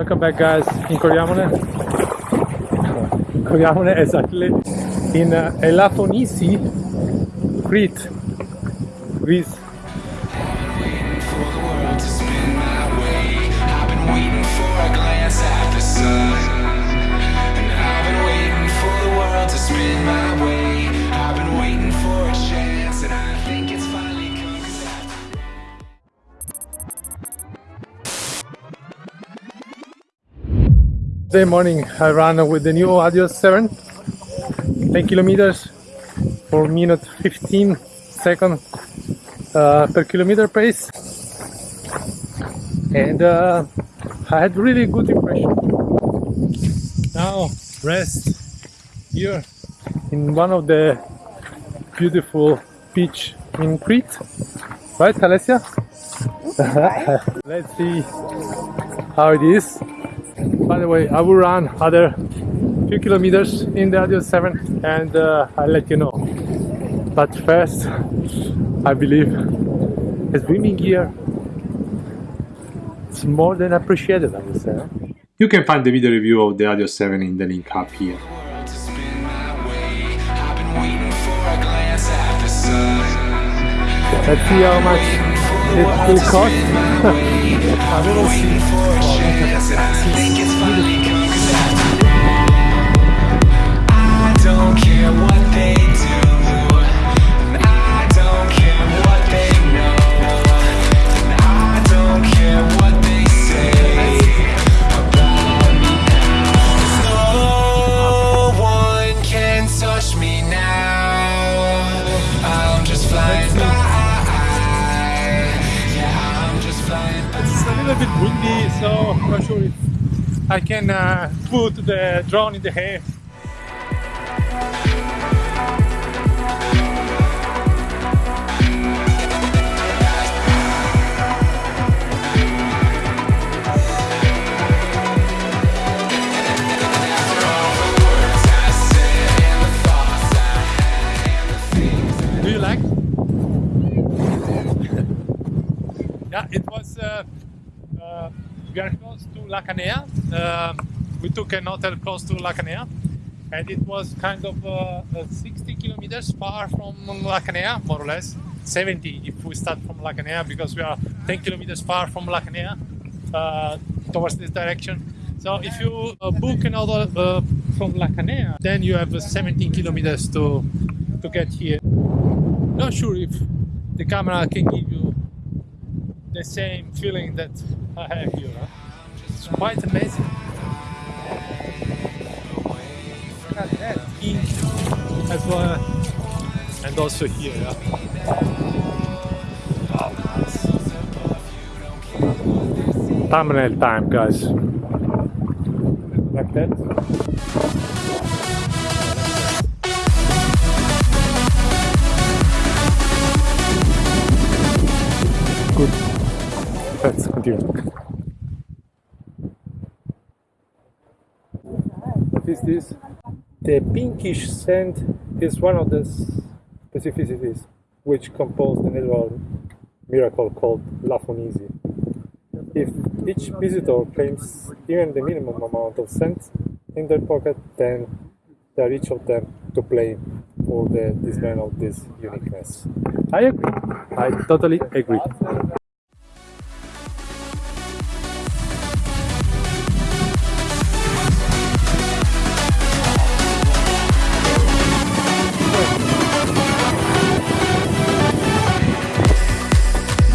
Welcome back guys in Coriamone. Coriamone exactly in uh, Elafonisi, Crete, Greece. Today morning I ran with the new Adios 7, 10 kilometers, 4 minute 15 second uh, per kilometer pace, and uh, I had really good impression. Now rest here in one of the beautiful beach in Crete, right, Alessia? Let's see how it is. By the way, I will run other few kilometers in the Adios 7 and uh, I'll let you know. But first, I believe a swimming gear it's more than appreciated, I would say. You can find the video review of the Adios 7 in the link up here. the world to spin my way. I've been waiting for a glance at the sun. Let's see how much it will cost. I will see. Bit windy, so I'm not sure if I can uh, put the drone in the air. Close to La Canea. Um, we took an hotel close to La Canea, and it was kind of uh, uh, 60 kilometers far from La Canea, more or less. 70 if we start from La Canea, because we are 10 kilometers far from La Canea uh, towards this direction. So if you uh, book another uh, from La Canea, then you have uh, 17 kilometers to to get here. Not sure if the camera can give you the same feeling that I have here. Huh? It's quite amazing. Look at that ink as well, and also here. Yeah? Wow. Thumbnail time, guys. Like that. Good. Let's continue. Is this? The pinkish scent is one of the specificities which compose the natural miracle called Lafonisi. If each visitor claims even the minimum amount of scent in their pocket, then they are each of them to blame for the design of this uniqueness. I agree. I totally agree.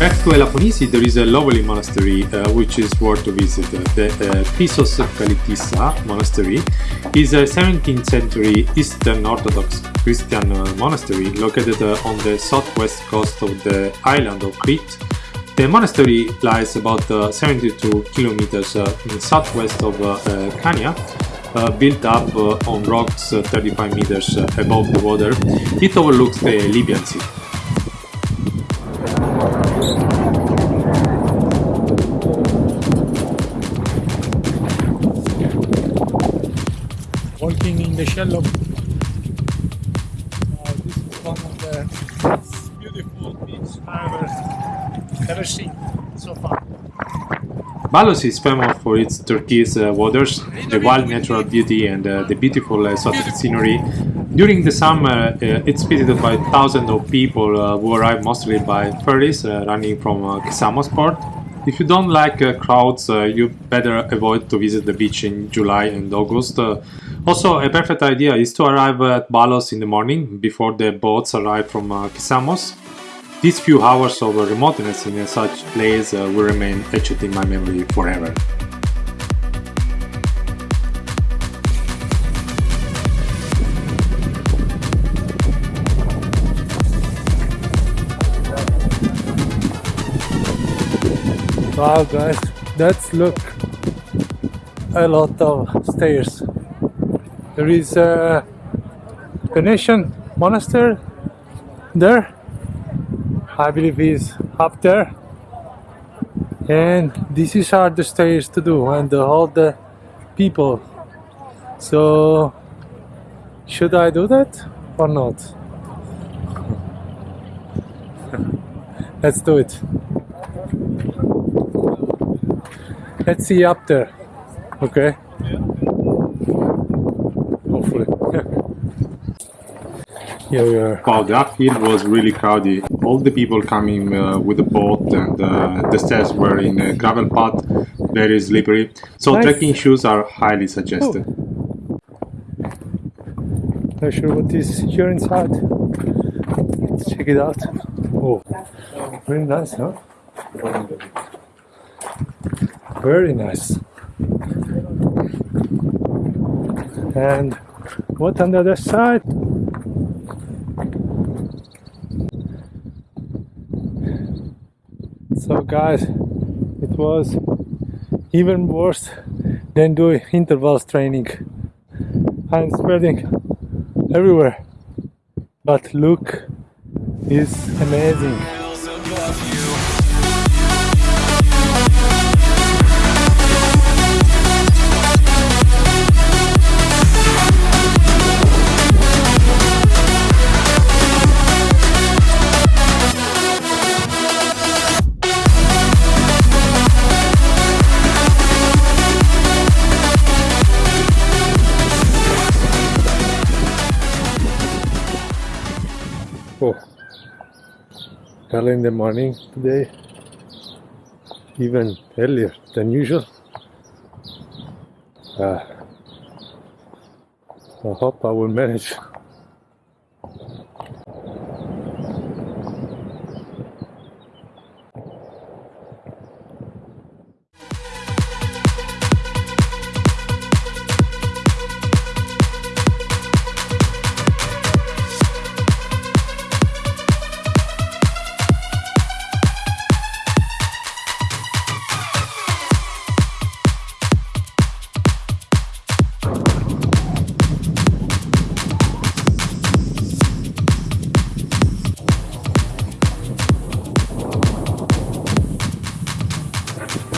Back to Elafonisi, there is a lovely monastery uh, which is worth to visit. The uh, Pisos Kalitissa monastery is a 17th century Eastern Orthodox Christian uh, monastery located uh, on the southwest coast of the island of Crete. The monastery lies about uh, 72 kilometers uh, southwest of uh, uh, uh, built up uh, on rocks uh, 35 meters uh, above the water. It overlooks the Libyan Sea. Walking in the shallow. Uh, this is one of the beautiful beaches I've ever, ever seen so far. Balos is famous for its turquoise uh, waters, the wild natural beauty, and uh, the beautiful exotic scenery. During the summer, uh, it's visited by thousands of people uh, who arrive mostly by ferries uh, running from uh, Kisamos port. If you don't like uh, crowds, uh, you better avoid to visit the beach in July and August. Uh, also, a perfect idea is to arrive at Balos in the morning before the boats arrive from uh, Kisamos. These few hours of remoteness in such place uh, will remain etched in my memory forever. Wow, guys, that's look a lot of stairs. There is a Venetian monastery there. I believe is up there. And this is hard the stairs to do and all the people. So should I do that or not? Let's do it. Let's see up there. Okay. Here we are. Wow, the uphill was really crowded. All the people coming uh, with the boat and uh, the stairs were in a gravel path, very slippery. So Nice. trekking shoes are highly suggested. Not sure what is here inside. Let's check it out. Oh, very nice, huh? Very nice. And what on the other side? So, guys, it was even worse than doing intervals training. I'm spreading everywhere. But look is amazing. Oh, early in the morning today, even earlier than usual. Uh, I hope I will manage.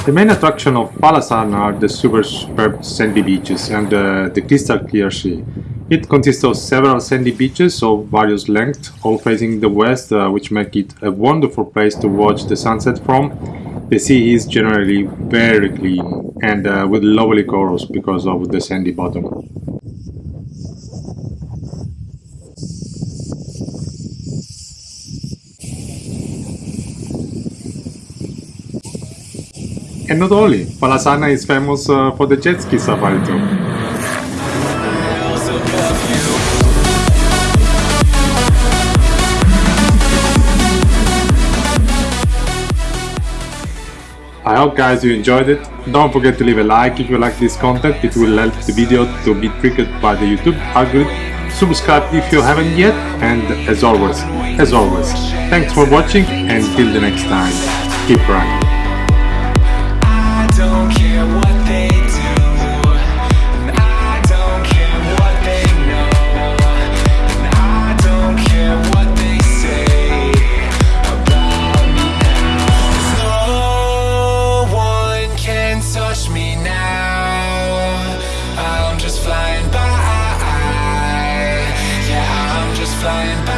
The main attraction of Falasarna are the super superb sandy beaches and uh, the crystal clear sea. It consists of several sandy beaches of various lengths, all facing the west, uh, which make it a wonderful place to watch the sunset from. The sea is generally very clean and uh, with lovely corals because of the sandy bottom. And not only, Falasarna is famous uh, for the jet ski safari too. I hope guys you enjoyed it. Don't forget to leave a like if you like this content, it will help the video to be triggered by the YouTube algorithm. Subscribe if you haven't yet, and as always, as always, thanks for watching and till the next time, keep running. Flying by